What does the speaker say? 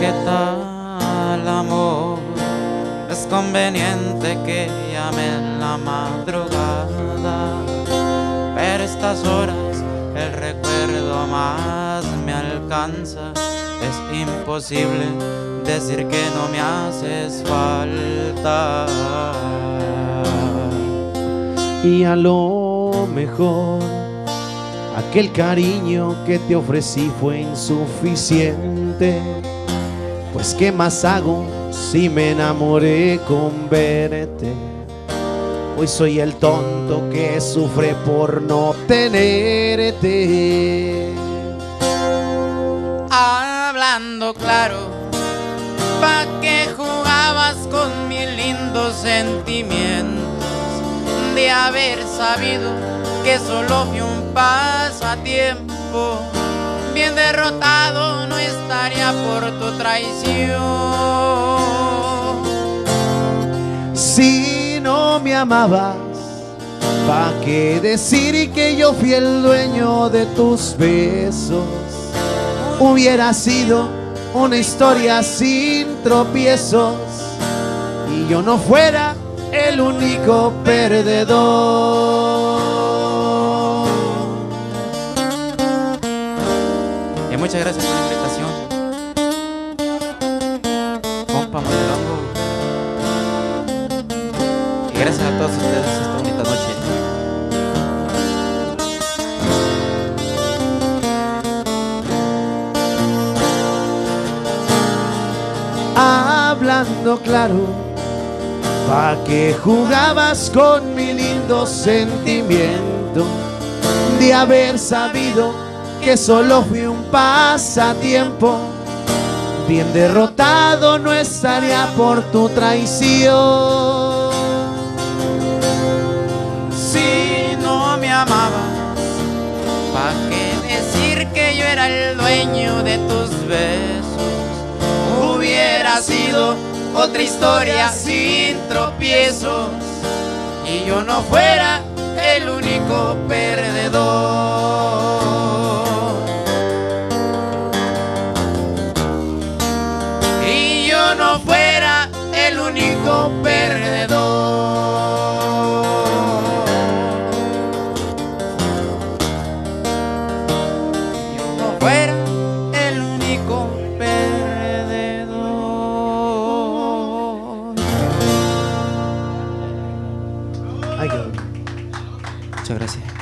que tal amor es conveniente que llame la madrugada. Pero estas horas el recuerdo más me alcanza. Es imposible decir que no me haces falta. Y a lo mejor aquel cariño que te ofrecí fue insuficiente. Pues qué más hago si me enamoré con verte. Hoy soy el tonto que sufre por no tenerte. Hablando claro, pa' que jugabas con mis lindos sentimientos de haber sabido que solo fui un pasatiempo. Bien derrotado traición. Si no me amabas, ¿pa' qué decir que yo fui el dueño de tus besos? Hubiera sido una historia sin tropiezos y yo no fuera el único perdedor. Y muchas gracias Hablando claro, pa' que jugabas con mi lindo sentimiento de haber sabido que solo fui un pasatiempo. Bien derrotado no estaría por tu traición. Amabas, ¿pa' qué decir que yo era el dueño de tus besos? Hubiera sido otra historia sin tropiezos y yo no fuera el único perdedor. Y yo no fuera el único perdedor. Ay, qué- Muchas gracias.